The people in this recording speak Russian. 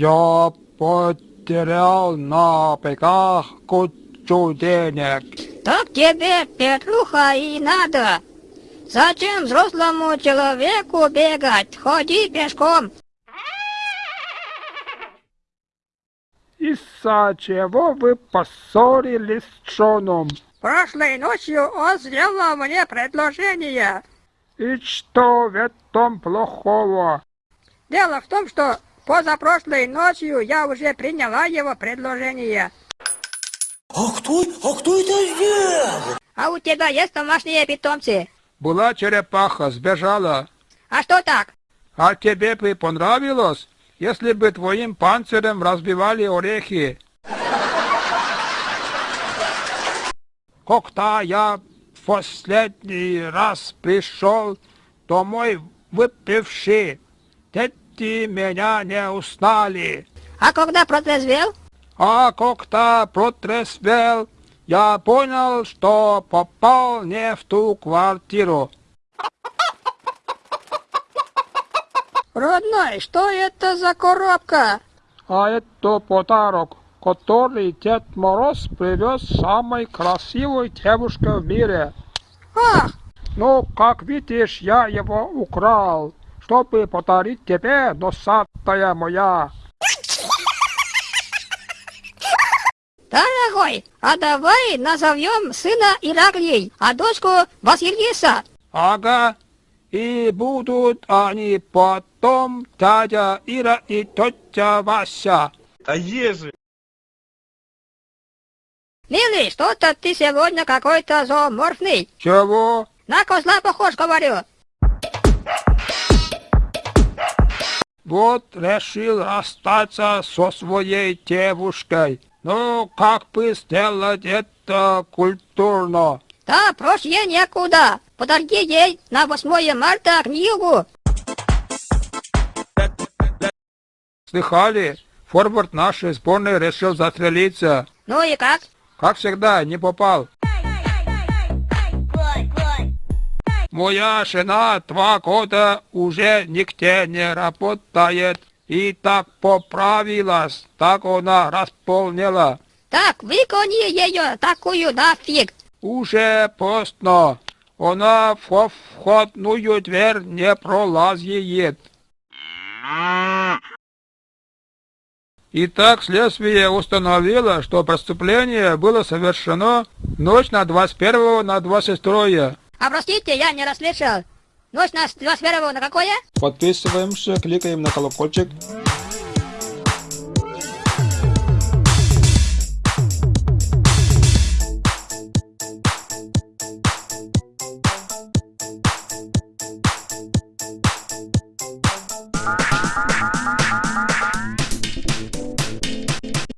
Я потерял на бегах кучу денег. Так тебе, Петруха, и надо. Зачем взрослому человеку бегать? Ходи пешком. Из-за чего вы поссорились с Джоном? Прошлой ночью он сделал мне предложение. И что в этом плохого? Дело в том, что позапрошлой ночью я уже приняла его предложение. А кто, а кто это сделал? А у тебя есть домашние питомцы? Была черепаха, сбежала. А что так? А тебе бы понравилось, если бы твоим панцирем разбивали орехи? Когда я в последний раз пришел домой выпивший, дети меня не узнали. А когда протрезвел? А когда протрезвел, я понял, что попал не в ту квартиру. Родной, что это за коробка? А это подарок, который Дед Мороз привез самой красивой девушке в мире. Ах, Ну, как видишь, я его украл, чтобы подарить тебе, носатая моя. дорогой, а давай назовем сына Ираклий, а дочку Василиса. Ага, и будут они потом дядя Ира и тетя Вася. А ежи? Милый, что-то ты сегодня какой-то зооморфный. Чего? На козла похож, говорю. Вот решил расстаться со своей девушкой. Ну, как бы сделать это культурно? Да, проще некуда. Подари ей на 8 марта книгу. Слыхали? Форвард нашей сборной решил застрелиться. Ну и как? Как всегда, не попал. Моя жена два года уже нигде не работает. И так поправилась, так она располнела. Так, выгони ее такую нафиг. Уже поздно. Она в входную дверь не пролазит. Итак, следствие установило, что преступление было совершено ночь на 21 на 22. А простите, я не расслышал. Ночь на 21 на какое? Подписываемся, кликаем на колокольчик.